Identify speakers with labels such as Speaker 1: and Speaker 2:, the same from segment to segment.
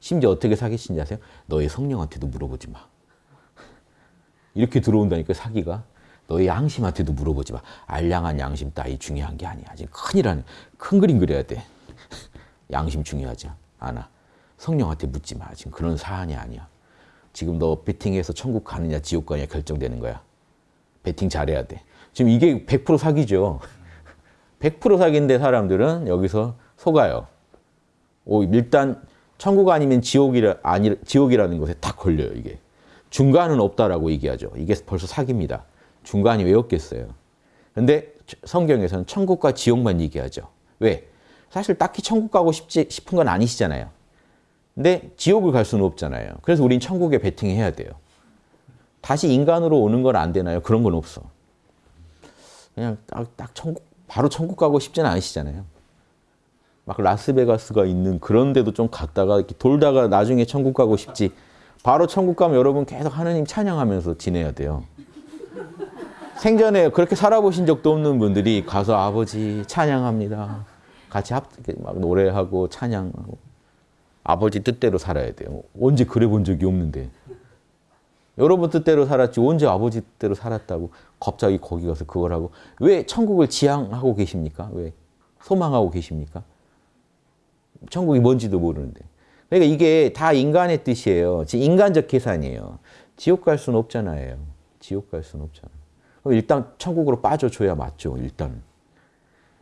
Speaker 1: 심지어 어떻게 사기친지 아세요? 너의 성령한테도 물어보지 마. 이렇게 들어온다니까 사기가. 너의 양심한테도 물어보지 마. 알량한 양심 따위 중요한 게 아니야. 지금 큰일하는 큰 그림 그려야 돼. 양심 중요하지 않아. 성령한테 묻지 마. 지금 그런 사안이 아니야. 지금 너 베팅해서 천국 가느냐 지옥 가느냐 결정되는 거야. 베팅 잘해야 돼. 지금 이게 100% 사기죠. 100% 사기인데 사람들은 여기서 속아요. 오, 일단 천국 아니면 지옥이라, 아니, 지옥이라는 것에 딱 걸려요, 이게. 중간은 없다라고 얘기하죠. 이게 벌써 사기입니다. 중간이 왜 없겠어요? 근데 성경에서는 천국과 지옥만 얘기하죠. 왜? 사실 딱히 천국 가고 싶지, 싶은 건 아니시잖아요. 근데 지옥을 갈 수는 없잖아요. 그래서 우린 천국에 베팅해야 돼요. 다시 인간으로 오는 건 안 되나요? 그런 건 없어. 그냥 딱, 딱 천국, 바로 천국 가고 싶지는 않으시잖아요. 막 라스베가스가 있는 그런 데도 좀 갔다가 이렇게 돌다가 나중에 천국 가고 싶지. 바로 천국 가면 여러분 계속 하느님 찬양하면서 지내야 돼요. 생전에 그렇게 살아보신 적도 없는 분들이 가서 아버지 찬양합니다. 같이 합, 막 노래하고 찬양하고. 아버지 뜻대로 살아야 돼요. 언제 그래 본 적이 없는데. 여러분 뜻대로 살았지 언제 아버지 뜻대로 살았다고 갑자기 거기 가서 그걸 하고 왜 천국을 지향하고 계십니까? 왜 소망하고 계십니까? 천국이 뭔지도 모르는데. 그러니까 이게 다 인간의 뜻이에요. 인간적 계산이에요. 지옥 갈 수는 없잖아요. 지옥 갈 수는 없잖아요. 일단 천국으로 빠져줘야 맞죠. 일단.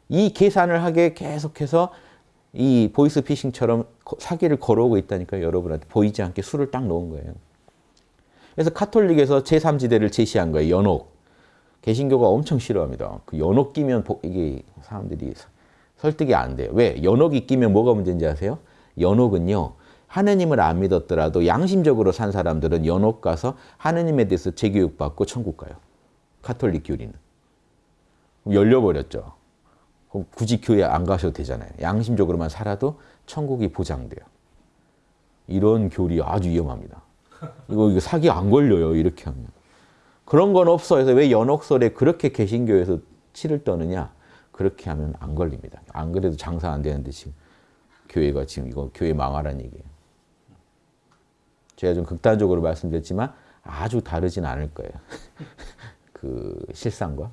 Speaker 1: 이 계산을 하게 계속해서 이 보이스피싱처럼 사기를 걸어오고 있다니까 여러분한테 보이지 않게 수를 딱 놓은 거예요. 그래서 카톨릭에서 제3지대를 제시한 거예요. 연옥. 개신교가 엄청 싫어합니다. 그 연옥 끼면 이게 사람들이 설득이 안 돼요. 왜? 연옥이 끼면 뭐가 문제인지 아세요? 연옥은요. 하느님을 안 믿었더라도 양심적으로 산 사람들은 연옥 가서 하느님에 대해서 재교육받고 천국 가요. 카톨릭 교리는. 열려버렸죠. 그럼 굳이 교회 안 가셔도 되잖아요. 양심적으로만 살아도 천국이 보장돼요. 이런 교리 아주 위험합니다. 이거, 이거 사기 안 걸려요. 이렇게 하면. 그런 건 없어. 그래서 왜 연옥설에 그렇게 개신교에서 치를 떠느냐. 그렇게 하면 안 걸립니다. 안 그래도 장사 안 되는데 지금 교회가 지금 이거 교회 망하라는 얘기예요. 제가 좀 극단적으로 말씀드렸지만 아주 다르진 않을 거예요. 그 실상과.